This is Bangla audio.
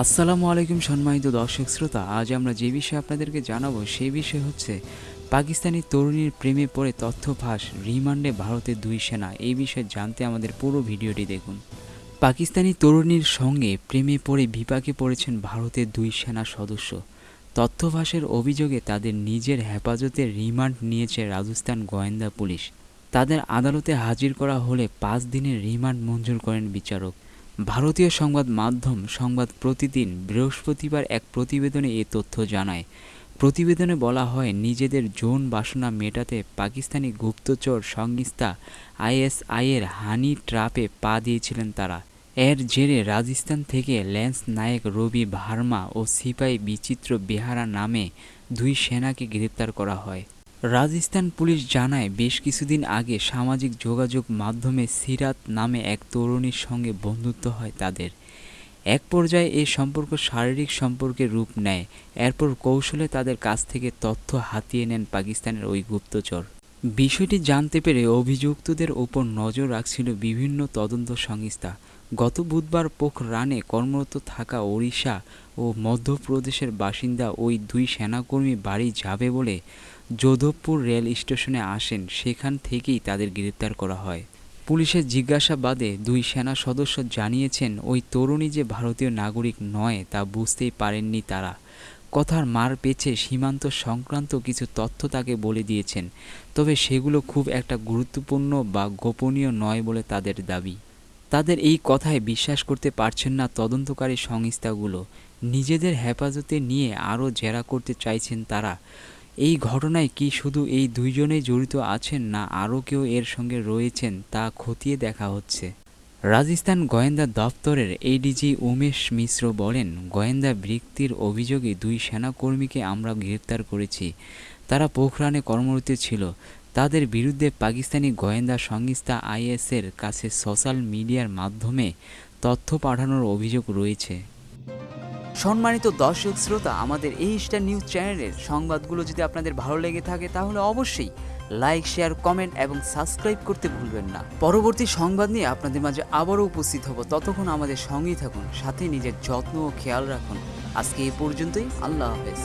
আসসালামু আলাইকুম সম্মানিত দর্শক শ্রোতা, আজ আমরা যে বিষয়ে আপনাদেরকে জানাব সেই বিষয় হচ্ছে পাকিস্তানি তরুণীর প্রেমে পড়ে তথ্য ফাঁস রিমান্ডে ভারতের দুই সেনা। এই বিষয়ে জানতে আমাদের পুরো ভিডিওটি দেখুন। পাকিস্তানি তরুণীর সঙ্গে প্রেমে পড়ে বিপাকে পড়েছেন ভারতের দুই সেনা সদস্য। তথ্য ফাঁসের অভিযোগে তাদের নিজের হেফাজতে রিমান্ড নিয়েছে রাজস্থান গোয়েন্দা পুলিশ। তাদের আদালতে হাজির করা হলে পাঁচ দিনের রিমান্ড মঞ্জুর করেন বিচারক। ভারতীয় সংবাদ মাধ্যম সংবাদ প্রতিদিন বৃহস্পতিবার এক প্রতিবেদনে এ তথ্য জানায়। প্রতিবেদনে বলা হয়, নিজেদের যৌন বাসনা মেটাতে পাকিস্তানি গুপ্তচর সংস্থা আইএসআইয়ের হানি ট্রাপে পা দিয়েছিলেন তারা। এর জেরে রাজস্থান থেকে ল্যান্স নায়েক রবি ভার্মা ও সিপাই বিচিত্র বেহারা নামে দুই সেনাকে গ্রেপ্তার করা হয়। রাজস্থান পুলিশ জানায়, বেশ কিছুদিন আগে সামাজিক যোগাযোগ মাধ্যমে সিরাত নামে এক তরুণীর সঙ্গে বন্ধুত্ব হয় তাদের। এক পর্যায়ে এই সম্পর্ক শারীরিক সম্পর্কে রূপ নেয়। এরপর কৌশলে তাদের কাছ থেকে তথ্য হাতিয়ে নেন পাকিস্তানের ওই গুপ্তচর। বিষয়টি জানতে পেরে অভিযুক্তদের ওপর নজর রাখছিল বিভিন্ন তদন্ত সংস্থা। গত বুধবার পোখরানে কর্মরত থাকা ওড়িশা ও মধ্যপ্রদেশের বাসিন্দা ওই দুই সেনাকর্মী বাড়ি যাবে বলে যোধবপুর রেল স্টেশনে আসেন, সেখান থেকেই তাদের গ্রেপ্তার করা হয়। পুলিশের জিজ্ঞাসাবাদে দুই সেনা সদস্য জানিয়েছেন, ওই তরুণী যে ভারতীয় নাগরিক নয়, তা বুঝতেই পারেননি তারা। কথার মার পেছে সীমান্ত সংক্রান্ত কিছু তথ্য তাকে বলে দিয়েছেন, তবে সেগুলো খুব একটা গুরুত্বপূর্ণ বা গোপনীয় নয় বলে তাদের দাবি। তাদের এই কথায় বিশ্বাস করতে পারছেন না তদন্তকারী সংস্থাগুলো। নিজেদের হেফাজতে নিয়ে আরও জেরা করতে চাইছেন তারা। এই ঘটনায় কি শুধু এই দুইজনেই জড়িত আছেন না আরও কেউ এর সঙ্গে রয়েছেন তা খতিয়ে দেখা হচ্ছে। রাজস্থান গোয়েন্দা দপ্তরের এডিজি উমেশ মিশ্র বলেন, গোয়েন্দা বৃত্তির অভিযোগে দুই সেনাকর্মীকে আমরা গ্রেপ্তার করেছি। তারা পোখরানে কর্মরত ছিল। তাদের বিরুদ্ধে পাকিস্তানি গোয়েন্দা সংস্থা আইএসের কাছে সোশ্যাল মিডিয়ার মাধ্যমে তথ্য পাঠানোর অভিযোগ রয়েছে। সম্মানিত দর্শক শ্রোতা, আমাদের এই স্টার নিউজ চ্যানেলের সংবাদগুলো যদি আপনাদের ভালো লেগে থাকে, তাহলে অবশ্যই লাইক, শেয়ার, কমেন্ট এবং সাবস্ক্রাইব করতে ভুলবেন না। পরবর্তী সংবাদ নিয়ে আপনাদের মাঝে আবারও উপস্থিত হব। ততক্ষণ আমাদের সঙ্গেই থাকুন, সাথে নিজের যত্ন ও খেয়াল রাখুন। আজকে এই পর্যন্তই, আল্লাহ হাফেজ।